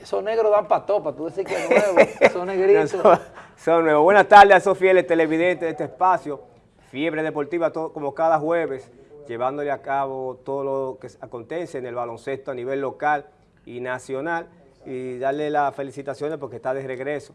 Esos negros dan para topa, tú decís que es nuevo, esos negritos. son, son nuevos. Buenas tardes a esos fieles televidentes de este espacio, Fiebre Deportiva, todo, como cada jueves, llevándole a cabo todo lo que acontece en el baloncesto a nivel local y nacional, y darle las felicitaciones porque está de regreso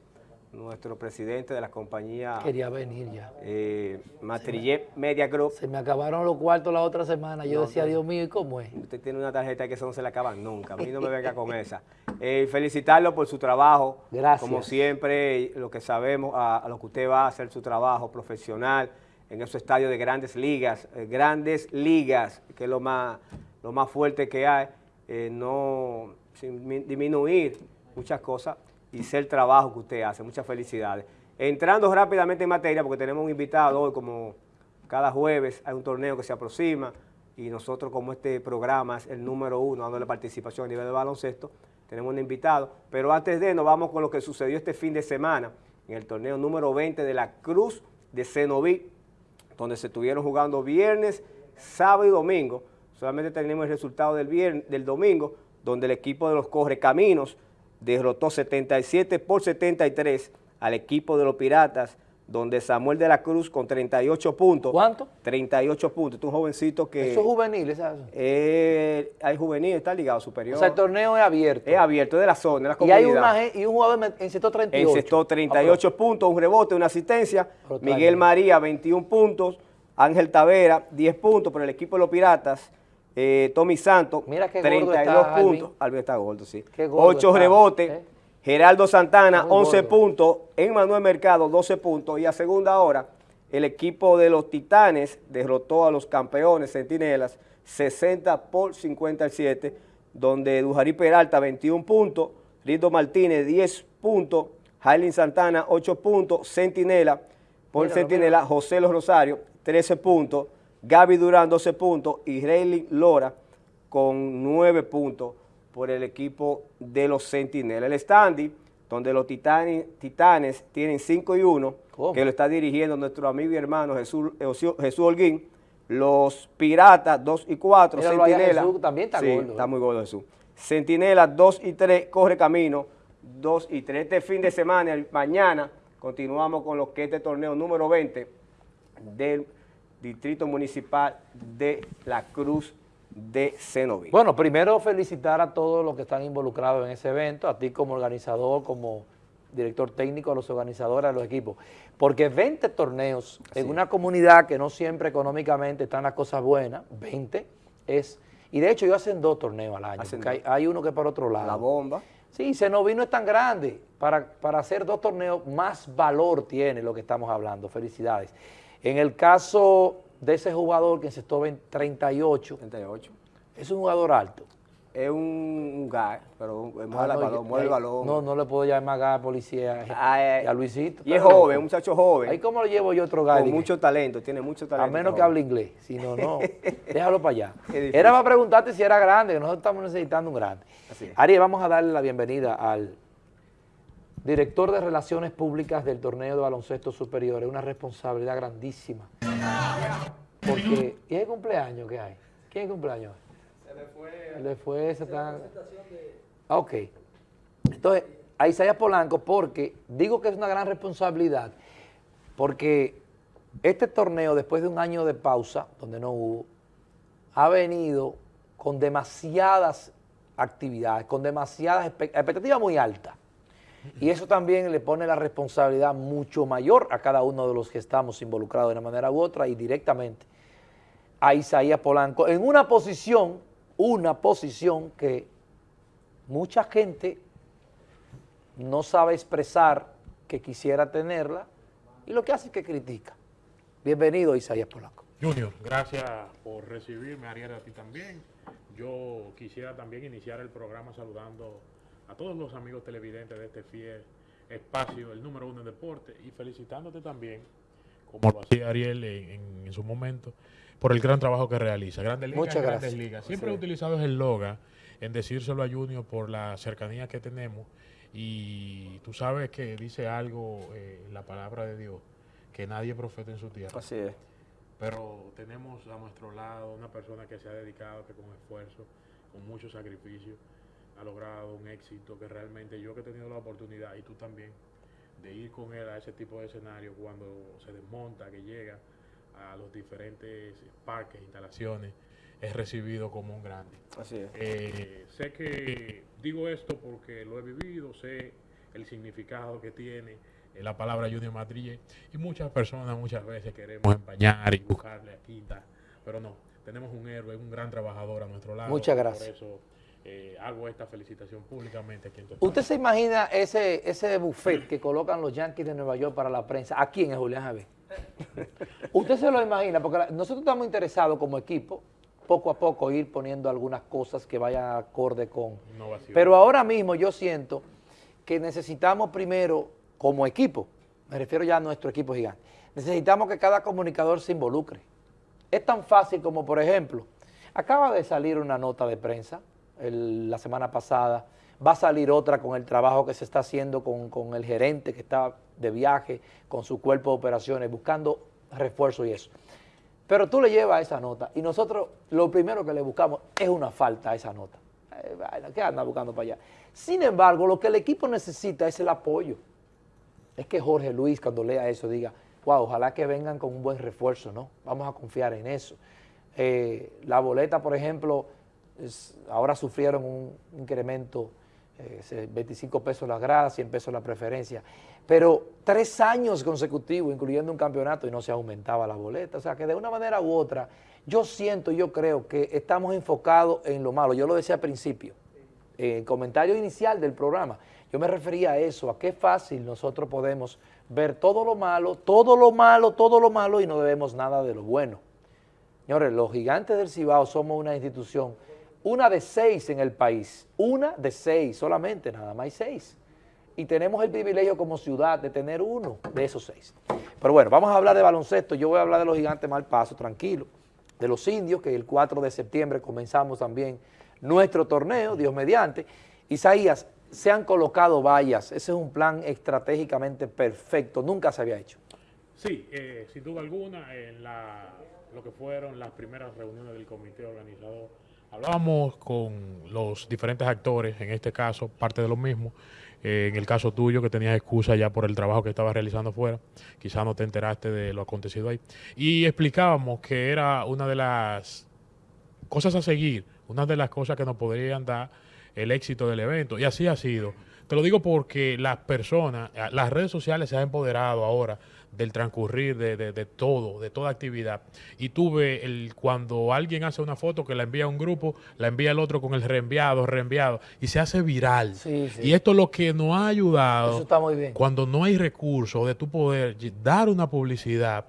nuestro presidente de la compañía Quería venir ya. eh, Matrillé Media Group. Se me acabaron los cuartos la otra semana. Yo No, decía, no. Dios mío, ¿y cómo es? Usted tiene una tarjeta que eso no se le acaba nunca. A mí no me venga con esa. Eh, felicitarlo por su trabajo. Gracias. Como siempre, lo que sabemos, a, a lo que usted va a hacer su trabajo profesional en esos estadios de grandes ligas, eh, grandes ligas, que es lo más, lo más fuerte que hay, eh, no sin mi- disminuir muchas cosas y ser el trabajo que usted hace. Muchas felicidades. Entrando rápidamente en materia, porque tenemos un invitado hoy, como cada jueves hay un torneo que se aproxima y nosotros como este programa es el número uno dándole participación a nivel de baloncesto, tenemos un invitado. Pero antes de, nos vamos con lo que sucedió este fin de semana en el torneo número 20 de la Cruz de Cenoví, donde se estuvieron jugando viernes, sábado y domingo. Solamente tenemos el resultado del, viernes, del domingo, donde el equipo de los Correcaminos derrotó 77 por 73 al equipo de los Piratas, donde Samuel de la Cruz con 38 puntos. ¿Cuánto? 38 puntos. Este es un jovencito que Eso es juvenil, ¿sabes? eh, hay juvenil, está ligado superior. O sea, el torneo es abierto. es abierto, es de la zona, de la y hay comunidad. una, y un jugador en- en sector 38. Encestó 38 puntos, un rebote, una asistencia. Miguel. María, 21 puntos. Ángel Tavera, 10 puntos por el equipo de los Piratas. Eh, Tommy Santos, Mira qué gordo 32 está, puntos. Alvin. Alvin está gordo, sí. Gordo 8 está, rebotes. ¿eh? Geraldo Santana, Está muy 11 gordo. puntos. En Manuel Mercado, 12 puntos. Y a segunda hora, el equipo de los Titanes derrotó a los campeones Centinelas 60 por 57, donde Dujarí Peralta, 21 puntos. Rindo Martínez, 10 puntos. Jailin Santana, 8 puntos. Centinela, por Centinela, José Los Rosario, 13 puntos. Gaby Durán, 12 puntos. Y Rayleigh Lora, con 9 puntos por el equipo de los Centinelas. El standing, donde los titanes, titanes tienen 5 y 1, ¿Cómo? que lo está dirigiendo nuestro amigo y hermano Jesús, Jesús, Holguín. Los Piratas, 2 y 4. Míralo allá, Centinela. Jesús, también está Sí, gordo, Está ¿eh? muy gordo Jesús. Centinela, 2 y 3, corre camino, 2 y 3. Este fin de semana, el- mañana, continuamos con lo que es este torneo número 20 del Distrito Municipal de La Cruz de Cenoví. Bueno, primero felicitar a todos los que están involucrados en ese evento, a ti como organizador, como director técnico, a los organizadores, a los equipos, porque 20 torneos en una comunidad que no siempre económicamente están las cosas buenas, 20 es, y de hecho ellos hacen dos torneos al año, hay, hay uno que es para otro lado. La bomba. Sí, Cenoví no es tan grande. Para, para hacer dos torneos, más valor tiene lo que estamos hablando. Felicidades. En el caso de ese jugador que encestó 20 38, 38. es un jugador alto. Es un, un pero mueve, Ah, el balón, mueve el balón. No, no le puedo llamar gas policía Ah, eh, y a Luisito. Y es joven, un muchacho joven. Ahí cómo lo llevo yo otro gas. con mucho talento, tiene mucho A talento. menos que hable inglés, si no, no, déjalo para allá. Era para preguntarte si era grande, que nosotros estamos necesitando un grande. Así es. Ariel, vamos a darle la bienvenida al director de Relaciones Públicas del Torneo de Baloncesto Superior. Es una responsabilidad grandísima. Porque, ¿y el cumpleaños que hay? ¿Quién es cumpleaños? Se le fue. Se le fue, se están... Ah, ok. Entonces, a Isaías Polanco, porque digo que es una gran responsabilidad, porque este torneo, después de un año de pausa, donde no hubo, ha venido con demasiadas actividades, con demasiadas expectativas muy altas. Y eso también le pone la responsabilidad mucho mayor a cada uno de los que estamos involucrados de una manera u otra y directamente a Isaías Polanco en una posición, una posición que mucha gente no sabe expresar que quisiera tenerla y lo que hace es que critica. Bienvenido Isaías Polanco. Junior, gracias por recibirme, Ariel, a ti también. Yo quisiera también iniciar el programa saludando a todos los amigos televidentes de este fiel espacio, el número uno en deporte, y felicitándote también, como lo hacía Ariel en, en- su momento, por el gran trabajo que realiza. Grandes Ligas, Muchas Grandes gracias. Ligas. Siempre he utilizado el loga en decírselo a Junior por la cercanía que tenemos y tú sabes que dice algo eh, la palabra de Dios, que nadie profeta en su tierra. Así es. Pero tenemos a nuestro lado una persona que se ha dedicado, que con esfuerzo, con mucho sacrificio, ha logrado un éxito que realmente yo que he tenido la oportunidad y tú también de ir con él a ese tipo de escenario cuando se desmonta, que llega a los diferentes parques, instalaciones, es recibido como un grande. Así es. Eh, sé que digo esto porque lo he vivido, sé el significado que tiene eh, la palabra Junior Madrid y muchas personas muchas veces queremos empañar y buscarle a quinta, pero no, tenemos un héroe, un gran trabajador a nuestro lado. Muchas gracias. Por eso eh, hago esta felicitación públicamente aquí en tu ¿Usted se imagina ese, ese buffet que colocan los Yankees de Nueva York para la prensa? ¿A quién es Julián Javier? ¿Usted se lo imagina? Porque la- nosotros estamos interesados como equipo, poco a poco ir poniendo algunas cosas que vayan acorde con... Innovación. Pero ahora mismo yo siento que necesitamos primero, como equipo, me refiero ya a nuestro equipo gigante, necesitamos que cada comunicador se involucre. Es tan fácil como, por ejemplo, acaba de salir una nota de prensa la semana pasada, va a salir otra con el trabajo que se está haciendo con, con el gerente que está de viaje, con su cuerpo de operaciones, buscando refuerzo y eso. Pero tú le llevas esa nota y nosotros lo primero que le buscamos es una falta a esa nota. Eh, ¿Qué anda buscando para allá? Sin embargo, lo que el equipo necesita es el apoyo. Es que Jorge Luis cuando lea eso diga, wow, ojalá que vengan con un buen refuerzo, ¿no? Vamos a confiar en eso. Eh, la boleta, por ejemplo, ahora sufrieron un incremento, eh, se- 25 pesos las gradas, 100 pesos la preferencia, pero tres años consecutivos, incluyendo un campeonato, y no se aumentaba la boleta. O sea que de una manera u otra, yo siento, yo creo que estamos enfocados en lo malo. Yo lo decía al principio, en el comentario inicial del programa, yo me refería a eso, a qué fácil nosotros podemos ver todo lo malo, todo lo malo, todo lo malo y no debemos nada de lo bueno. Señores, los gigantes del Cibao somos una institución, una de seis en el país, una de seis, solamente, nada más hay seis. Y tenemos el privilegio como ciudad de tener uno de esos seis. Pero bueno, vamos a hablar de baloncesto, yo voy a hablar de los gigantes mal paso, tranquilo. De los indios, que el 4 de septiembre comenzamos también nuestro torneo, Dios mediante. Isaías, se han colocado vallas, ese es un plan estratégicamente perfecto, nunca se había hecho. Sí, eh, sin duda alguna, en lo que fueron las primeras reuniones del comité organizador, hablábamos con los diferentes actores, en este caso, parte de lo mismo, eh, en el caso tuyo, que tenías excusa ya por el trabajo que estabas realizando afuera, quizás no te enteraste de lo acontecido ahí, y explicábamos que era una de las cosas a seguir, una de las cosas que nos podrían dar el éxito del evento. Y así ha sido. Te lo digo porque las personas, las redes sociales se han empoderado ahora del transcurrir de, de- de todo, de toda actividad. Y tuve el, cuando alguien hace una foto que la envía a un grupo, la envía el otro con el reenviado, reenviado, y se hace viral. Sí, sí. Y esto es lo que nos ha ayudado Eso está muy bien. cuando no hay recursos de tu poder dar una publicidad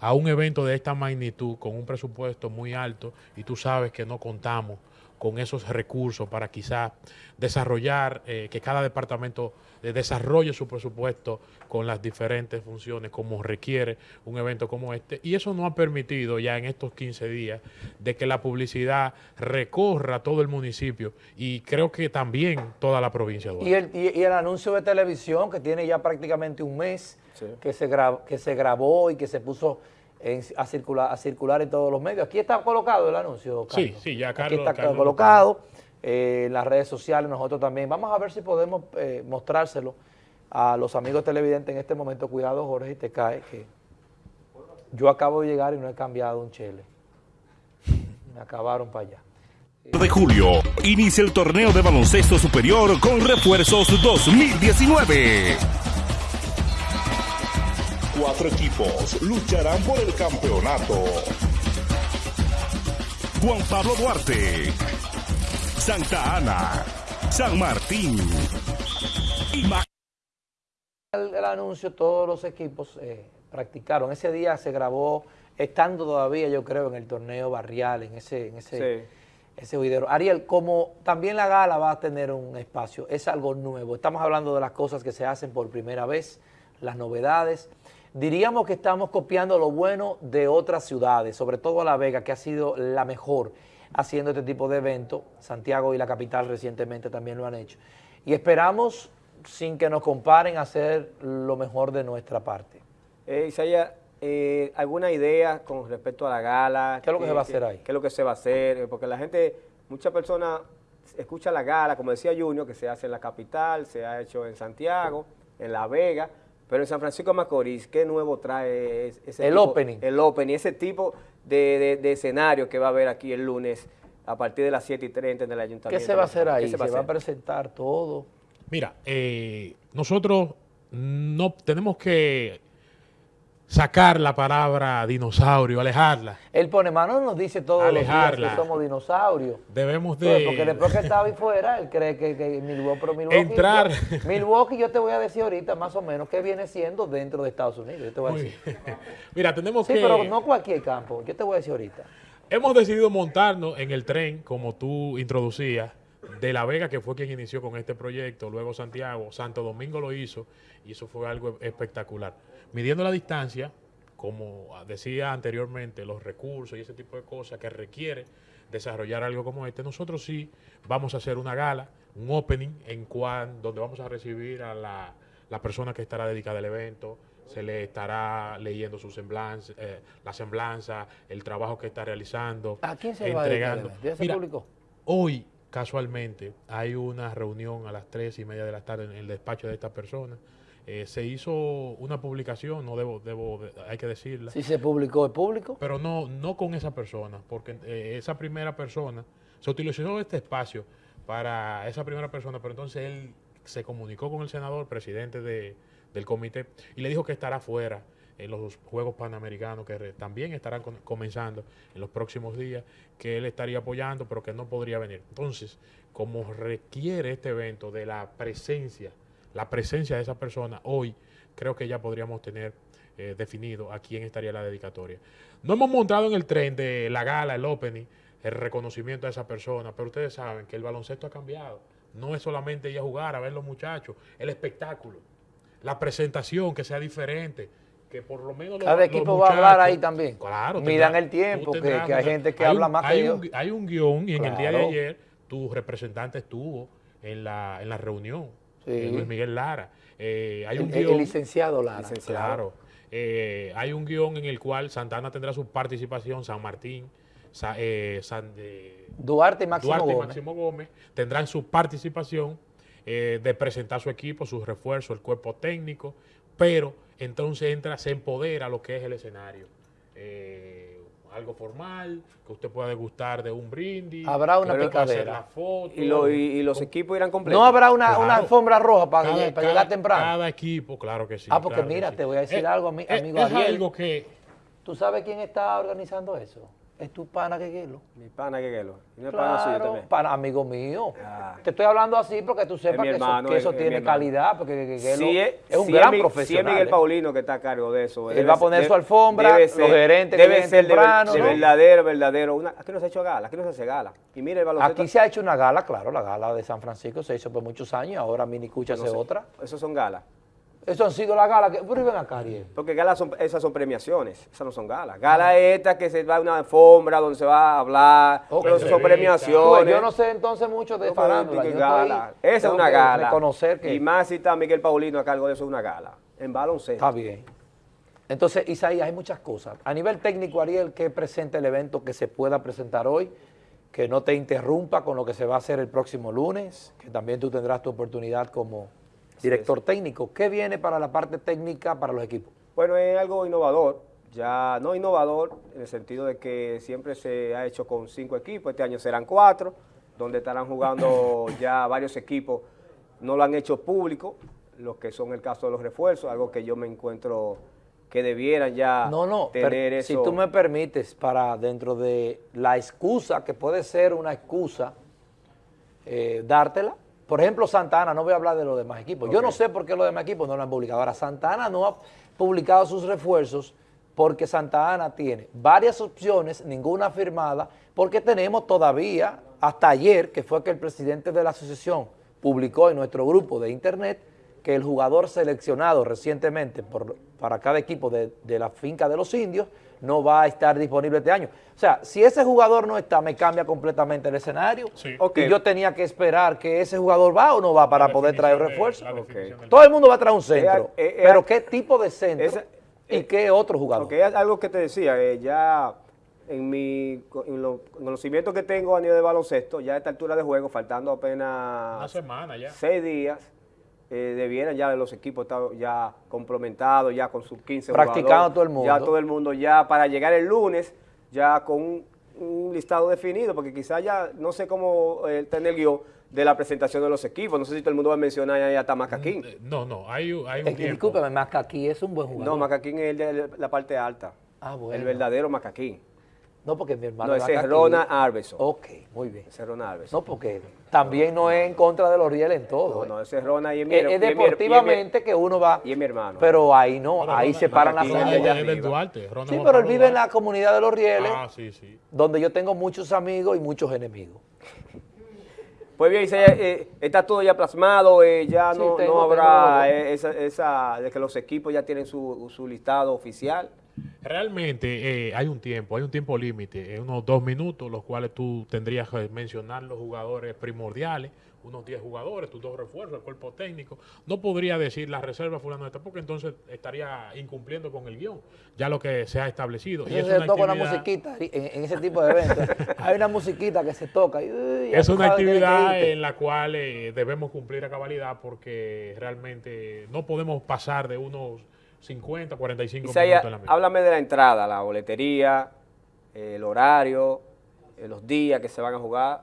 a un evento de esta magnitud con un presupuesto muy alto y tú sabes que no contamos con esos recursos para quizás desarrollar, eh, que cada departamento desarrolle su presupuesto con las diferentes funciones como requiere un evento como este. Y eso no ha permitido ya en estos 15 días de que la publicidad recorra todo el municipio y creo que también toda la provincia. de Y el, y- y el anuncio de televisión que tiene ya prácticamente un mes, Sí. que, se que se grabó y que se puso en- a, circular, a circular en todos los medios. Aquí está colocado el anuncio, Sí, Carlos. sí, ya Aquí Carlos- está Carlos lo colocado eh, en las redes sociales, nosotros también. Vamos a ver si podemos eh, mostrárselo a los amigos televidentes en este momento. Cuidado, Jorge, y te cae que yo acabo de llegar y no he cambiado un chele. Me acabaron para allá. de julio inicia el torneo de baloncesto superior con refuerzos 2019. Cuatro equipos lucharán por el campeonato. Juan Pablo Duarte, Santa Ana, San Martín y Ma- el, el anuncio, todos los equipos eh, practicaron. Ese día se grabó, estando todavía, yo creo, en el torneo barrial, en ese, en ese, Sí. ese juidero. Ariel, como también la gala va a tener un espacio, es algo nuevo. Estamos hablando de las cosas que se hacen por primera vez, las novedades. Diríamos que estamos copiando lo bueno de otras ciudades, sobre todo La Vega, que ha sido la mejor haciendo este tipo de eventos. Santiago y la capital recientemente también lo han hecho. Y esperamos, sin que nos comparen, hacer lo mejor de nuestra parte. Eh, Isaías, eh, ¿alguna idea con respecto a la gala? ¿Qué es lo que se va a hacer ahí? ¿Qué es lo que se va a hacer? Eh, Porque la gente, muchas personas escucha la gala, como decía Junior, que se hace en la capital, se ha hecho en Santiago, en La Vega, pero en San Francisco de Macorís, ¿qué nuevo trae es- ese El tipo- opening. El opening, ese tipo de, de- de escenario que va a haber aquí el lunes a partir de las 7 y 30 en el ayuntamiento. ¿Qué se va a hacer ahí? ¿Qué Se, va a hacer? presentar todo. Mira, eh, nosotros no tenemos que sacar la palabra dinosaurio, alejarla. El pone mano nos dice todos los Alejarla. días que somos dinosaurios. Debemos Pues, de... Porque después que estaba ahí fuera, él cree que, que Milwaukee, pero Milwaukee, Entrar. yo- Milwaukee, yo te voy a decir ahorita más o menos qué viene siendo dentro de Estados Unidos. Yo te voy a decir. Mira, tenemos Sí, que... pero no cualquier campo. Yo te voy a decir ahorita. Hemos decidido montarnos en el tren, como tú introducías, de La Vega, que fue quien inició con este proyecto, luego Santiago, Santo Domingo lo hizo, y eso fue algo espectacular. Midiendo la distancia, como decía anteriormente, los recursos y ese tipo de cosas que requiere desarrollar algo como este, nosotros sí vamos a hacer una gala, un opening, en cual, donde vamos a recibir a la, la persona que estará dedicada al evento, se le estará leyendo su semblanza, eh, la semblanza, el trabajo que está realizando. ¿A quién se le va a dedicar entregando. Mira, publicó? Hoy, casualmente, hay una reunión a las tres y media de la tarde en el despacho de esta persona. Eh, se hizo una publicación, no debo, debo, de- hay que decirla, Si se publicó, ¿es público? pero no, no con esa persona, porque eh, esa primera persona, se utilizó este espacio para esa primera persona, pero entonces él se comunicó con el senador, presidente de- del comité, y le dijo que estará fuera en los Juegos Panamericanos, que re- también estarán con- comenzando en los próximos días, que él estaría apoyando, pero que no podría venir. Entonces, como requiere este evento de la presencia, la presencia de esa persona, hoy creo que ya podríamos tener eh, definido a quién estaría la dedicatoria. No hemos montado en el tren de la gala, el opening, el reconocimiento a esa persona, pero ustedes saben que el baloncesto ha cambiado. No es solamente ir a jugar, a ver los muchachos, el espectáculo, la presentación que sea diferente, que por lo menos Cada los equipo va a hablar ahí también. Claro. Tendrá- el tiempo, que- hay gente que hay habla un- más que hay yo. Hay un guion y en el día de ayer tu representante estuvo en la, en la reunión, Sí. eh, Luis Miguel Lara. Eh, hay El, un el guion. licenciado Lara. Licenciado. Claro. Eh, hay un guion en el cual Santana tendrá su participación, San Martín, Sa- eh, San, Duarte y Máximo Duarte y Gómez. Máximo Gómez tendrán su participación de presentar su equipo, sus refuerzos, el cuerpo técnico, pero entonces entra, se empodera lo que es el escenario. Eh, algo formal, que usted pueda degustar de un brindis. Habrá una picadera. foto. Y, lo- y- y los equipos irán completos. No habrá una, Claro. una alfombra roja para, Cada- para cada- llegar temprano. Cada equipo, claro que sí. Ah, porque claro mira, sí. te voy a decir Eh, algo, eh, amigo Es Ariel. algo que ¿Tú sabes quién está organizando eso? Es tu pana Queguelo. Mi pana Queguelo. Y no es pana suyo Claro, también. pana, amigo mío. Ah. Te estoy hablando así porque tú sepas que eso, eso es- tiene calidad, porque Queguelo Si es, un si gran Mi- profesional. Si es Miguel. Paulino que está a cargo de eso. Él va a poner su alfombra, los gerentes debe ser temprano, de ¿no? verdadero, verdadero. Una- aquí no se ha hecho gala, aquí no se hace gala. Y el baloncesto. Aquí se ha hecho una gala, claro, la gala de San Francisco se hizo por muchos años, ahora Mini Cucha no hace sé. otra. Esos son galas. Eso han sido las galas que... Pero ven acá, Ariel. Porque galas son, esas son premiaciones, esas no son galas. Gala es esta que se va a una alfombra donde se va a hablar, pero son premiaciones. yo no sé entonces mucho de No, farándula. que yo gala. estoy- Esa es una que gala. reconocer que Y más si está Miguel Paulino a cargo de eso, es una gala. En baloncesto. está bien. Entonces, Isaías, hay muchas cosas. A nivel técnico, Ariel, ¿qué presenta el evento que se pueda presentar hoy? Que no te interrumpa con lo que se va a hacer el próximo lunes, que también tú tendrás tu oportunidad como director técnico. ¿Qué viene para la parte técnica para los equipos? Bueno, es algo innovador, ya no innovador en el sentido de que siempre se ha hecho con cinco equipos, este año serán cuatro, donde estarán jugando ya varios equipos, no lo han hecho público, los que son el caso de los refuerzos, algo que yo me encuentro que debieran ya No, no, tener eso. si tú me permites, para dentro de la excusa, que puede ser una excusa, eh, dártela. Por ejemplo, Santana, no voy a hablar de los demás equipos. Yo no sé por qué los demás equipos no lo han publicado. Ahora, Santana no ha publicado sus refuerzos porque Santa Ana tiene varias opciones, ninguna firmada, porque tenemos todavía, hasta ayer, que fue que el presidente de la asociación publicó en nuestro grupo de internet que el jugador seleccionado recientemente por, para cada equipo de, de la finca de los indios no va a estar disponible este año. O sea, si ese jugador no está, me cambia completamente el escenario. Sí. Ok. Y yo tenía que esperar que ese jugador va o no va para La poder traer de- refuerzo. Todo el mundo va a traer un centro. Eh, eh, pero eh, ¿qué tipo de centro esa- y eh, qué otro jugador? Porque es algo que te decía, eh, ya en mi en los conocimientos que tengo a nivel de baloncesto, ya a esta altura de juego, faltando Una apenas semana ya. seis días, eh, debieran ya los equipos estar ya complementados, ya con sus 15 Practicando jugadores, todo el mundo. Ya todo el mundo, ya para llegar el lunes, ya con un, un listado definido, porque quizás ya, no sé cómo eh, tener el guion de la presentación de los equipos, no sé si todo el mundo va a mencionar ya hasta Macaquín. Eh, No, no, hay, un- hay un Eh, tiempo. Discúlpeme, Macaquí es un buen jugador. No, Macaquín es el de la parte alta, Ah, bueno. el verdadero Macaquín. No, porque mi hermano No, ese es Rona Arbeson. Ok, muy bien. Ese es Ron Alves. No, porque también no es en contra de los rieles en todo. No, ¿eh? no, ese es Rona y es mi, y es es mi- y es mi- deportivamente que uno va. y es mi hermano. Pero ahí no, Pero ahí Ronald- se paran las arriba. Duarte. Sí, pero él vive en la comunidad de los rieles, Ah, sí, sí. donde yo tengo muchos amigos y muchos enemigos. Pues bien, eh, está todo ya plasmado, eh, ya Sí, no, tengo- no habrá esa, esa de que los equipos ya tienen su, su listado oficial. Realmente eh, hay un tiempo, hay un tiempo límite, eh, unos dos minutos, los cuales tú tendrías que mencionar los jugadores primordiales, unos 10 jugadores, tus dos refuerzos, el cuerpo técnico. No podría decir la reserva fulano de esta, porque entonces estaría incumpliendo con el guion, ya lo que se ha establecido. Y Entonces es se una toca una musiquita en, en ese tipo de eventos. Hay una musiquita que se toca. Y, uy, Es una actividad en la cual eh, debemos cumplir a cabalidad porque realmente no podemos pasar de unos 50, 45 Isaías, minutos en la misma. háblame de la entrada, la boletería, eh, el horario, eh, los días que se van a jugar.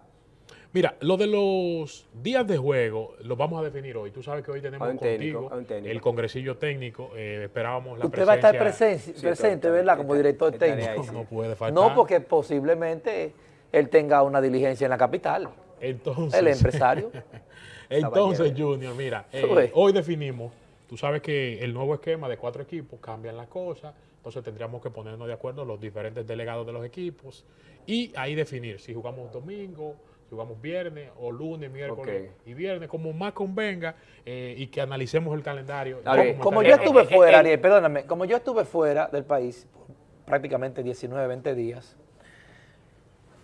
Mira, lo de los días de juego lo vamos a definir hoy. Tú sabes que hoy tenemos técnico, contigo el congresillo técnico. eh, esperábamos la Usted va a estar presencia. presen- presente, ¿verdad? Como director técnico. ahí, sí. No puede faltar. No, porque posiblemente él tenga una diligencia en la capital. Entonces, El empresario. Entonces, Junior, mira, eh, hoy definimos, tú sabes que el nuevo esquema de cuatro equipos cambian las cosas, entonces tendríamos que ponernos de acuerdo los diferentes delegados de los equipos y ahí definir si jugamos domingo, si jugamos viernes o lunes, miércoles y viernes, como más convenga eh, y que analicemos el calendario. Como yo estuve eh, eh, fuera, eh. Ariel, perdóname, como yo estuve fuera del país por prácticamente 19, 20 días,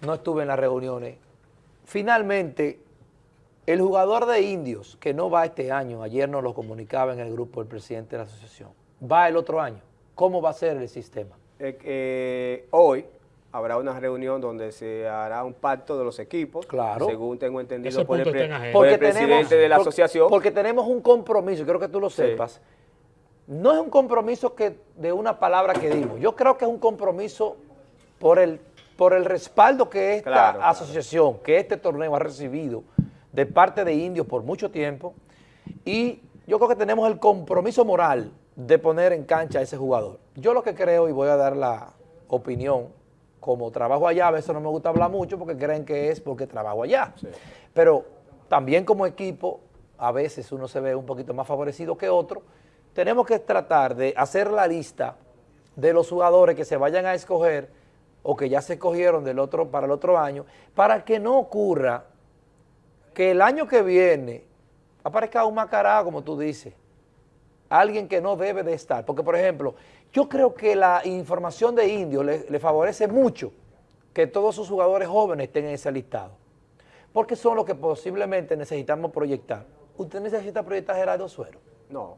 no estuve en las reuniones, finalmente el jugador de indios que no va este año, ayer nos lo comunicaba en el grupo el presidente de la asociación, va el otro año. ¿Cómo va a ser el sistema? Eh, eh, hoy habrá una reunión donde se hará un pacto de los equipos, Claro. según tengo entendido Ese por el, pre- por presidente tenemos, de la asociación. Porque tenemos un compromiso, quiero que tú lo Sí. sepas. No es un compromiso que de una palabra que dimos. Yo creo que es un compromiso por el, por el respaldo que esta Claro, claro. asociación, que este torneo ha recibido de parte de indios por mucho tiempo. Y yo creo que tenemos el compromiso moral de poner en cancha a ese jugador. Yo lo que creo, y voy a dar la opinión, como trabajo allá, a veces no me gusta hablar mucho porque creen que es porque trabajo allá. Pero también como equipo, a veces uno se ve un poquito más favorecido que otro. Tenemos que tratar de hacer la lista de los jugadores que se vayan a escoger o que ya se escogieron del otro, para el otro año, para que no ocurra que el año que viene aparezca un macará, como tú dices, alguien que no debe de estar. Porque, por ejemplo, yo creo que la información de Indio le, le favorece mucho que todos sus jugadores jóvenes estén en ese listado. Porque son los que posiblemente necesitamos proyectar. Usted necesita proyectar a Gerardo Suero. No,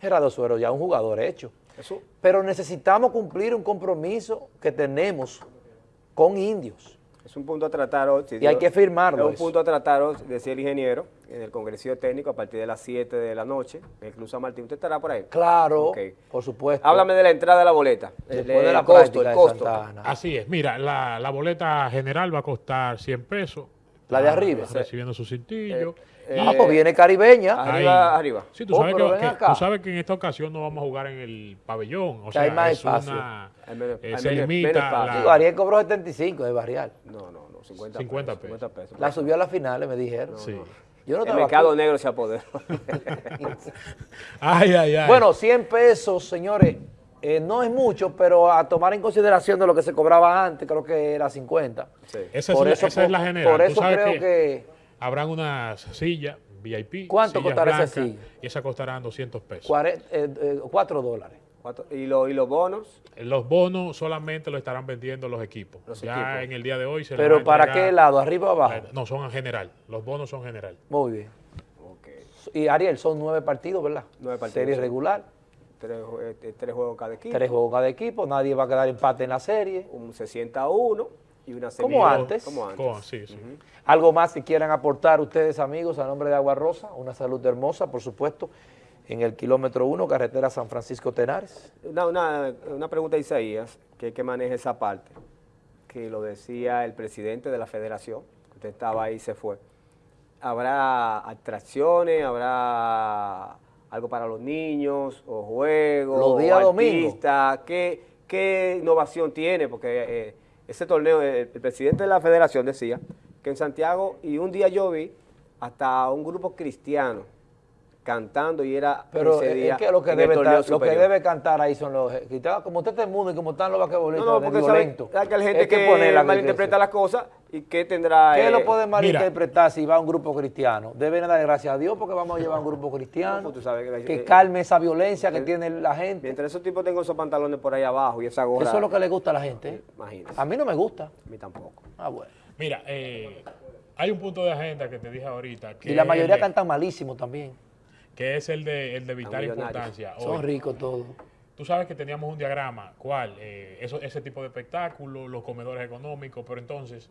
Gerardo Suero ya es un jugador hecho. eso Pero necesitamos cumplir un compromiso que tenemos con indios. Es un punto a tratar hoy. si Y hay que firmarlo Es un eso. punto a tratar hoy, decía el ingeniero, en el congresillo técnico a partir de las 7 de la noche, en el Club San Martín. ¿Usted estará por ahí? Claro, Ok. por supuesto. Háblame de la entrada de la boleta. El, Después de el la costo, el de costo. Santa Ana. Así es, mira, la, la boleta general va a costar 100 pesos. La de Ah, arriba. Recibiendo su cintillo. Eh, ah, pues viene caribeña. Arriba, arriba. Sí, tú, Oh, sabes pero que, tú sabes que en esta ocasión no vamos a jugar en el pabellón. O sea, hay más es espacio. una. Hay menos- eh, hay se menos- limita menos espacio. la- Digo, Ariel cobró 75 de barrial. No, no, no, 50, 50 pesos. 50 pesos. La subió a las finales, me dijeron. Sí. Yo no el mercado aquí. negro se apoderó. Ay, ay, ay. Bueno, 100 pesos, señores, eh, no es mucho, pero a tomar en consideración de lo que se cobraba antes, creo que era 50. Sí. esa, por es, eso la, esa es la general. por eso creo que, que- habrán unas sillas VIP. ¿Cuánto sillas costará esa blancas, silla? Y esas costarán 200 pesos. 4 dólares. Cuatro- ¿Y, lo- y los bonos? Los bonos solamente lo estarán vendiendo los equipos. Los ya equipos. en el día de hoy se Pero a ¿para qué lado? ¿Arriba o abajo? No, son en general. Los bonos son general. Muy bien. Ok. Y Ariel, son nueve partidos, ¿verdad? Nueve partidos, Serie sí. regular. tres, ju- tres juegos cada equipo. Tres juegos cada equipo, nadie va a quedar empate en la serie. Un, se sienta uno y una Como antes. Como antes. Con- sí, sí. Algo más que quieran aportar ustedes, amigos, a nombre de Agua Rosa, una salud hermosa, por supuesto, en el kilómetro 1, carretera San Francisco Tenares. Una, una, una pregunta a Isaías, que, que maneja esa parte, que lo decía el presidente de la federación, que usted estaba ahí y se fue. ¿Habrá atracciones, habrá algo para los niños, o juegos, Los días o domingos. artistas? ¿Qué, qué innovación tiene? Porque eh, ese torneo, el, presidente de la federación decía que en Santiago, y un día yo vi hasta un grupo cristiano cantando y era Pero ese es que lo que, debe, estar- lo que debe cantar ahí son los... quitados, Como usted es mundo y como están los basquetbolistas, No, no, porque sabe, violentos. hay que hay gente que, ponerla que malinterpreta crece. las cosas y que tendrá... ¿Qué eh, lo puede malinterpretar si va un grupo cristiano? Deben dar gracias a Dios porque vamos a llevar un grupo cristiano No, pues tú sabes que- que eh, calme esa violencia que tiene la gente. Mientras esos tipos tengan esos pantalones por ahí abajo y esa gorra... Eso es lo que le gusta a la gente. ¿eh? Imagínese. A mí no me gusta. A mí tampoco. Ah, bueno. Mira, eh, hay un punto de agenda que te dije ahorita. Que Y la mayoría cantan malísimo también. Que es el de, el de vital importancia. Son ricos todos. Tú sabes que teníamos un diagrama, ¿cuál? Eh, eso, ese tipo de espectáculos, los comedores económicos, pero entonces,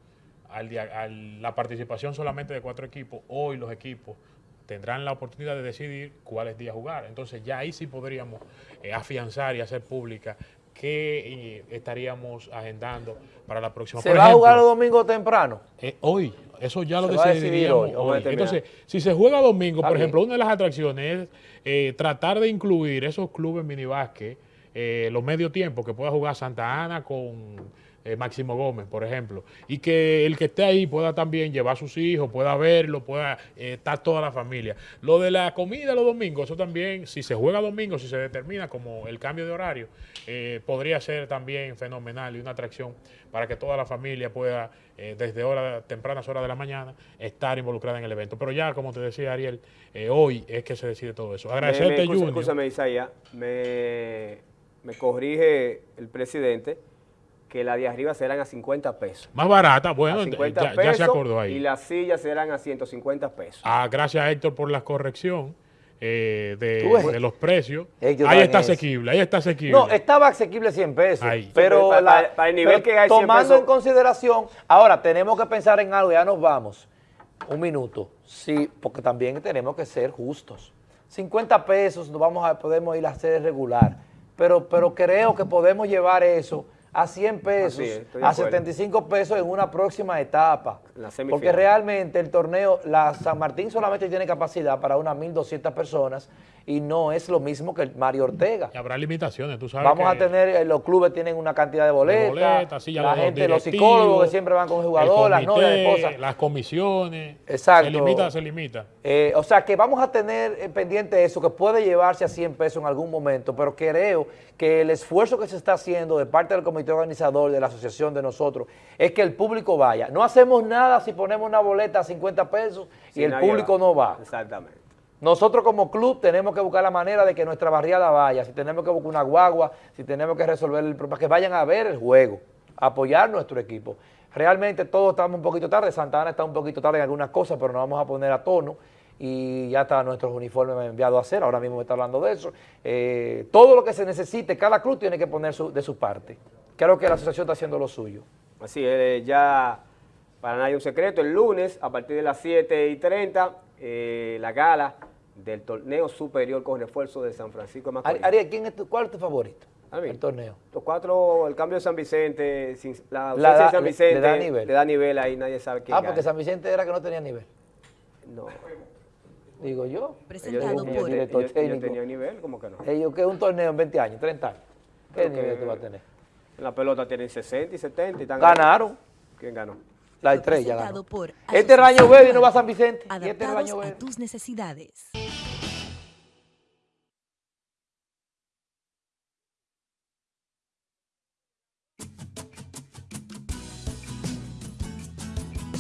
al, dia- al- la participación solamente de cuatro equipos, hoy los equipos tendrán la oportunidad de decidir cuáles días jugar. Entonces ya ahí sí podríamos eh, afianzar y hacer pública qué eh, estaríamos agendando para la próxima. ¿Se Por va a jugar los domingos temprano? eh, hoy, eso ya lo decidiríamos hoy, hoy. Entonces, si se juega domingo, Está por bien. ejemplo, una de las atracciones es eh, tratar de incluir esos clubes minibásquet, eh, los medio tiempos que pueda jugar Santa Ana con eh, Máximo Gómez, por ejemplo, y que el que esté ahí pueda también llevar a sus hijos, pueda verlo, pueda eh, estar toda la familia. Lo de la comida los domingos, eso también, si se juega domingo, si se determina como el cambio de horario, eh, podría ser también fenomenal y una atracción para que toda la familia pueda, desde hora, tempranas horas de la mañana, estar involucrada en el evento. Pero ya, como te decía Ariel, hoy es que se decide todo eso. Agradecerte, Junior. Escúchame, Isaías, me, me corrige el presidente que la de arriba serán a 50 pesos. Más barata, bueno, a 50 ya, ya pesos se acordó ahí. y las sillas serán a 150 pesos. Ah, gracias Héctor por la corrección eh, de, los precios. Ellos ahí está eso. asequible, ahí está asequible. No, estaba asequible 100 pesos. Ahí. Pero, para- la- para- para el nivel pero que hay 100 tomando pesos. en consideración, ahora tenemos que pensar en algo, ya nos vamos. Un minuto. Sí, porque también tenemos que ser justos. 50 pesos nos vamos a, podemos ir a hacer regular. Pero, pero creo que podemos llevar eso a 100 pesos, a acuerdo. 75 pesos en una próxima etapa. La semifinal. Porque realmente el torneo, la San Martín solamente tiene capacidad para unas 1.200 personas y no es lo mismo que el Mario Ortega. Y habrá limitaciones, tú sabes. Vamos a tener, eh, los clubes tienen una cantidad de de boletas, boletas, sí, ya la los gente, los psicólogos que siempre van con el jugador, el las novias. Las comisiones. Exacto. Se limita, se limita. Eh, o sea que vamos a tener eh, pendiente eso, que puede llevarse a 100 pesos en algún momento, pero creo que el esfuerzo que se está haciendo de parte del comité organizador, de la asociación de nosotros, es que el público vaya. No hacemos nada si ponemos una boleta a 50 pesos y el público va. no va. Exactamente. Nosotros como club tenemos que buscar la manera de que nuestra barriada vaya, si tenemos que buscar una guagua, si tenemos que resolver el problema, que vayan a ver el juego, apoyar nuestro equipo. Realmente todos estamos un poquito tarde, Santa Ana está un poquito tarde en algunas cosas, pero nos vamos a poner a tono y ya está nuestros uniformes me han enviado a hacer, ahora mismo me está hablando de eso. Eh, todo lo que se necesite, cada club tiene que poner su- de su parte. Creo que la asociación está haciendo lo suyo. Así es, ya para nadie un secreto, el lunes a partir de las 7 y 30, eh, la gala del torneo superior con refuerzo de San Francisco de Macorís. Ari- Ariel, ¿quién es tu- ¿cuál es tu favorito? A mí. El torneo. Los cuatro, el cambio de San Vicente, sin- la ausencia La da- de San le- Vicente, le da nivel. le da nivel ahí, nadie sabe quién Ah, porque gana. San Vicente era que no tenía nivel. No, Digo yo. ellos, Presentado ellos- por director ellos- ellos tenían nivel, ¿cómo que no? Ellos que un torneo en 20 años, 30 años. ¿Qué que- nivel tú vas a tener? En la pelota tienen 60 y 70 y están Ganaron. ¿Quién ganó? La estrella Este año y no va a San Vicente. Y este año a tus necesidades.